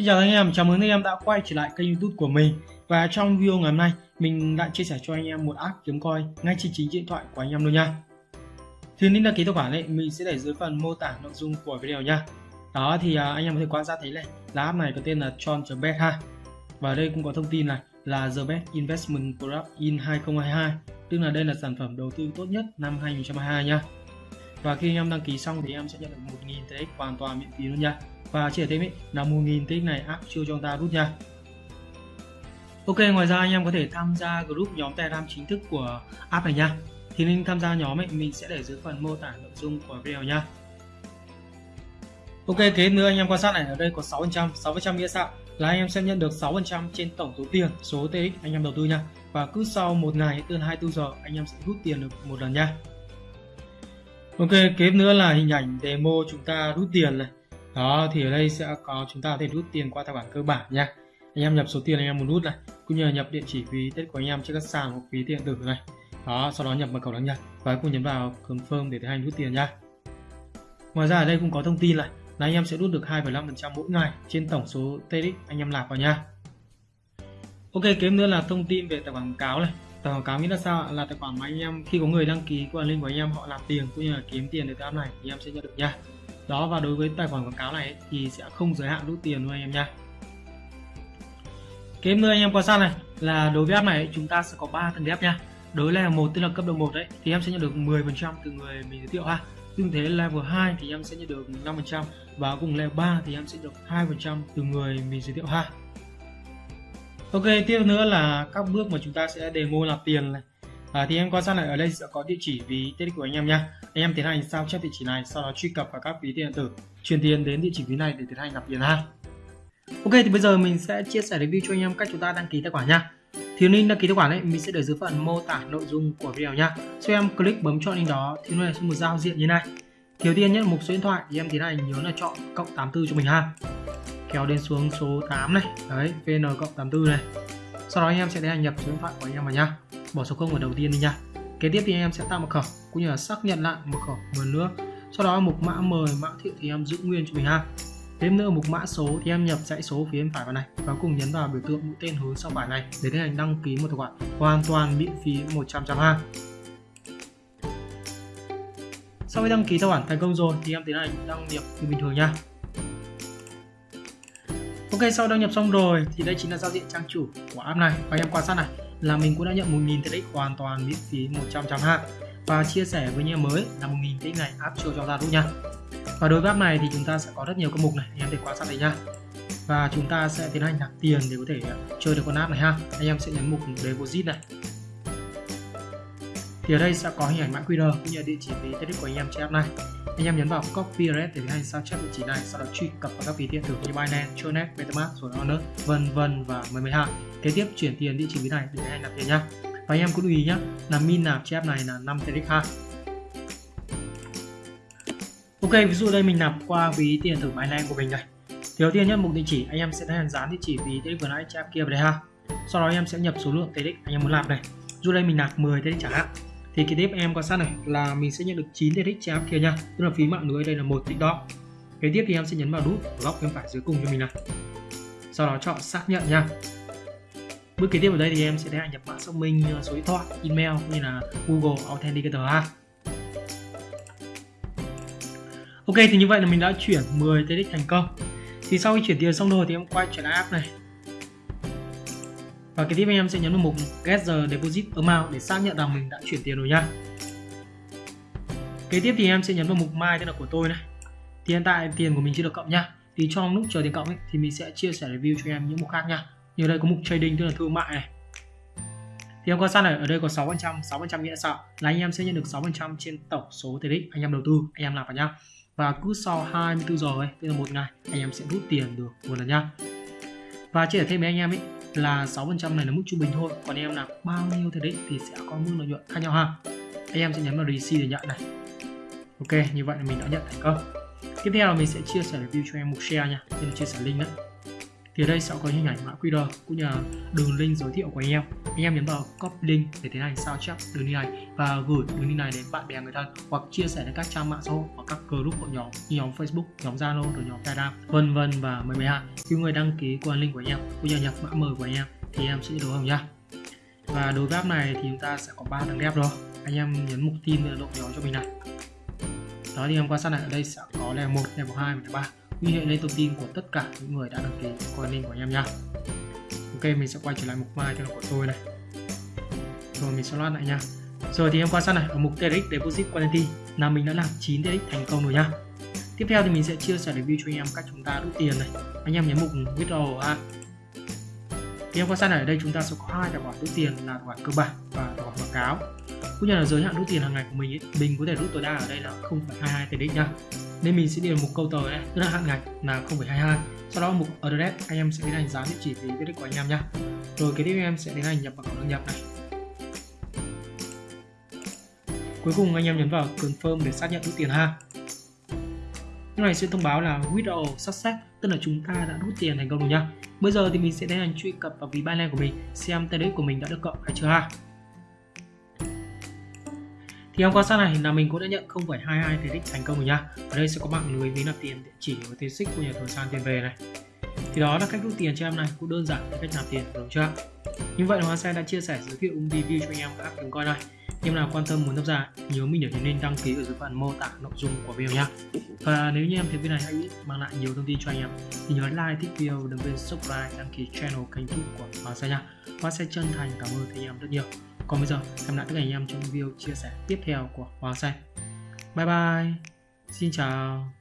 Xin chào anh em, chào mừng anh em đã quay trở lại kênh youtube của mình. Và trong video ngày hôm nay, mình lại chia sẻ cho anh em một app kiếm coin ngay trên chính điện thoại của anh em luôn nha. Thì link đăng ký tài khoản ấy mình sẽ để dưới phần mô tả nội dung của video nha. Đó thì à, anh em có thể quan sát thấy này, là app này có tên là Tron.bet ha. Và đây cũng có thông tin này là The Best Investment Product in 2022 Tức là đây là sản phẩm đầu tư tốt nhất năm 2022 nha. Và khi anh em đăng ký xong thì em sẽ nhận được 1.000 TX hoàn toàn miễn phí luôn nha và chia thêm ý, là 1.000 tích này áp chưa cho chúng ta rút nha. Ok ngoài ra anh em có thể tham gia group nhóm Telegram chính thức của app này nha. Thì link tham gia nhóm ấy mình sẽ để dưới phần mô tả nội dung của video nha. Ok kế nữa anh em quan sát này ở đây có 6% 6% nghĩa sao là anh em sẽ nhận được 6% trên tổng số tiền số TX anh em đầu tư nha. Và cứ sau một ngày từ 24 giờ anh em sẽ rút tiền được một lần nha. Ok, kế nữa là hình ảnh demo chúng ta rút tiền này. Đó, thì ở đây sẽ có chúng ta có thể rút tiền qua tài khoản cơ bản nha. Anh em nhập số tiền anh em muốn rút này, cũng như là nhập địa chỉ ví Tết của anh em trên các sàn hoặc ví điện tử này. Đó, sau đó nhập mật khẩu đăng nhập và cùng nhấn vào confirm để tiến hành rút tiền nha. Ngoài ra ở đây cũng có thông tin này là anh em sẽ rút được 2,5% mỗi ngày trên tổng số TX anh em nạp vào nha. Ok, kế nữa là thông tin về tài khoản quảng cáo này tài khoản cáo nghĩa là sao là tài khoản mà anh em khi có người đăng ký qua link của anh em họ làm tiền cũng như là kiếm tiền từ app này thì em sẽ nhận được nha đó, và đối với tài khoản quảng cáo này thì sẽ không giới hạn rút tiền luôn anh em nha. Kế nữa anh em quan sát này. Là đối với app này, chúng ta sẽ có 3 tầng ghép nha. Đối level một tức là cấp độ 1 đấy, thì em sẽ nhận được 10% từ người mình giới thiệu ha. Tương thế level 2 thì em sẽ nhận được 5% và cùng level 3 thì em sẽ được 2% từ người mình giới thiệu ha. Ok, tiếp nữa là các bước mà chúng ta sẽ demo nạp tiền này à, thì em quan sát lại ở đây sẽ có địa chỉ ví tiết của anh em nha anh em tiến hành sao chép địa chỉ này sau đó truy cập vào các ví điện tử truyền tiền đến địa chỉ ví này để tiến hành nạp tiền ha. Ok thì bây giờ mình sẽ chia sẻ review cho anh em cách chúng ta đăng ký tài khoản nha thì link đăng ký tài khoản ấy mình sẽ để dưới phần mô tả nội dung của video nha sau em click bấm chọn link đó thì nó sẽ một giao diện như này. Thiếu tiên nhất mục số điện thoại thì em tiến hành nhớ là chọn cộng 84 cho mình ha. Kéo đến xuống số 8 này đấy vn cộng 84 này. Sau đó anh em sẽ tiến hành nhập số điện thoại của anh em vào nha bỏ số 0 ở đầu tiên đi nha. Kế tiếp thì anh em sẽ tạo mật khẩu, cũng như là xác nhận lại mật khẩu một nữa. Sau đó mục mã mời mã thiệu thì em giữ nguyên cho mình ha. Thêm nữa mục mã số thì em nhập dãy số phía bên phải vào này và cùng nhấn vào biểu tượng mũi tên hướng sang phải này để tiến hành đăng ký một tài khoản hoàn toàn miễn phí 100 trăm ha. Sau khi đăng ký tài khoản thành công rồi thì em tiến hành đăng nhập như bình thường nha. Ok, sau đăng nhập xong rồi thì đây chính là giao diện trang chủ của app này và em quan sát này là mình cũng đã nhận 1.000 TX hoàn toàn miễn phí 100 trăm hạng. Và chia sẻ với nhà mới là 1.000 TX này áp cho cho ra đúng nha và đối với app này thì chúng ta sẽ có rất nhiều các mục này anh em để quan sát đấy nha và chúng ta sẽ tiến hành nạp tiền để có thể à, chơi được con app này ha. Anh em sẽ nhấn mục deposit này. Thì ở đây sẽ có hình ảnh mã QR cũng như địa chỉ ví TX của anh em trên app này anh em nhấn vào copy address để tiến hành sao chép địa chỉ này sau đó truy cập vào các ví điện tử như Binance, Tronet, MetaMask rồi Honor vân vân và mười mười hai. Kế tiếp chuyển tiền địa chỉ ví này để tiến hành nạp tiền nhá. Và anh em cũng lưu ý nhá là min nạp chép này là 5 TX ha. Ok ví dụ đây mình nạp qua ví tiền thử Binance của mình này. Thì đầu tiên nhất mục địa chỉ anh em sẽ tiến hành dán địa chỉ ví TX vừa nãy chép kia vào đây ha. Sau đó anh em sẽ nhập số lượng TX anh em muốn nạp này. Dù đây mình nạp 10 TX chẳng hạn thì cái tiếp em quan sát này là mình sẽ nhận được 9 TX trên kia nha. Tức là phí mạng lưới đây là một tích đó kế tiếp thì em sẽ nhấn vào nút góc bên phải dưới cùng cho mình này sau đó chọn xác nhận nha. Bước kế tiếp ở đây thì em sẽ tiến nhập mã xác minh ờ, số điện thoại, email như là google authenticator ha. Ok, thì như vậy là mình đã chuyển 10 TX thành công. Thì sau khi chuyển tiền xong rồi thì em quay trở lại app này và cái tiếp anh em sẽ nhấn vào mục Get the Deposit Amount để xác nhận rằng mình đã chuyển tiền rồi nhá. Kế tiếp thì em sẽ nhấn vào mục My tức là của tôi này. Thì hiện tại tiền của mình chưa được cộng nhá. Thì trong lúc chờ tiền cộng ấy, thì mình sẽ chia sẻ review cho em những mục khác nha. Như đây có mục trading tức là thương mại này. Thì em quan sát này, ở đây có 6%, 6% nghĩa sao? Là anh em sẽ nhận được 6% trên tổng số tiền anh em đầu tư, anh em làm vào nhá. Và cứ sau 24 giờ ấy, tức là một ngày, anh em sẽ rút tiền được một lần nhá. Và chia sẻ thêm với anh em ấy, là 6% này là mức trung bình thôi. Còn em là bao nhiêu thì đấy thì sẽ có mức lợi nhuận khác nhau ha. Anh em sẽ nhấn vào receive để nhận này. Ok, như vậy là mình đã nhận thành công. Tiếp theo là mình sẽ chia sẻ review cho em một share nha. Nên chia sẻ link đấy thì ở đây sẽ có hình ảnh mã QR cũng như là đường link giới thiệu của anh em. Anh em nhấn vào copy link để tiến hành sao chép đường link này và gửi đường link này đến bạn bè người thân hoặc chia sẻ đến các trang mạng xã hội hoặc các group hội nhóm như nhóm Facebook nhóm Zalo rồi nhóm Telegram vân vân và mười mấy hạn khi người đăng ký qua link của anh em cũng như nhập mã mời của anh em thì em sẽ đối hồng nha và đối với app này thì chúng ta sẽ có ba thằng ghép rồi. Anh em nhấn mục tin độ nhỏ cho mình này. Đó thì em quan sát này ở đây sẽ có level 1, level 2 và level 3 ghi hệ lên thông tin của tất cả những người đã đăng ký qua link của anh em nhá. Ok mình sẽ quay trở lại mục mai cho nó của tôi này. Rồi mình sẽ loát lại nha rồi thì em quan sát này? Ở mục TRX Deposit Quantity là mình đã làm 9 TRX thành công rồi nhá. Tiếp theo thì mình sẽ chia sẻ review cho anh em cách chúng ta rút tiền này. Anh em nhấn mục withdraw ha. Thì em quan sát này? Ở đây chúng ta sẽ có hai tài khoản rút tiền là tài khoản cơ bản và tài khoản quảng cáo. Cũng như là giới hạn rút tiền hàng ngày của mình ấy, mình có thể rút tối đa ở đây là 0,22 TRX nha nên mình sẽ điền một câu tờ này tức là hạn ngạch là 0,22 sau đó mục address anh em sẽ tiến hành dán địa chỉ về viết của anh em nhá. Rồi cái tiếp em sẽ tiến hành nhập vào đăng nhập này. Cuối cùng anh em nhấn vào confirm để xác nhận rút tiền ha. Lúc này sẽ thông báo là withdrawal success tức là chúng ta đã rút tiền thành công rồi nhá. Bây giờ thì mình sẽ tiến hành truy cập vào ví Binance của mình xem TRX của mình đã được cộng hay chưa ha thì em quan sát này là mình cũng đã nhận 0,22 đích thành công rồi nha. Ở đây sẽ có mạng lưới ví nạp tiền địa chỉ và tiền xích của nhà thầu sang tiền về này. Thì đó là cách rút tiền cho em này cũng đơn giản cái cách nạp tiền đúng chưa như vậy là Hoa Sen đã chia sẻ giới thiệu review cho anh em các app coi này. Em nào quan tâm muốn tham gia nhớ mình để nên link đăng ký ở dưới phần mô tả nội dung của video nhé và nếu như em thấy video này hay mang lại nhiều thông tin cho anh em thì nhớ like thích video đừng quên subscribe đăng ký channel kênh youtube của Hoa Sen nha. Hoa Sen chân thành cảm ơn anh em rất nhiều còn bây giờ hẹn lại tất cả anh em trong video chia sẻ tiếp theo của Hoàng Xanh. bye bye xin chào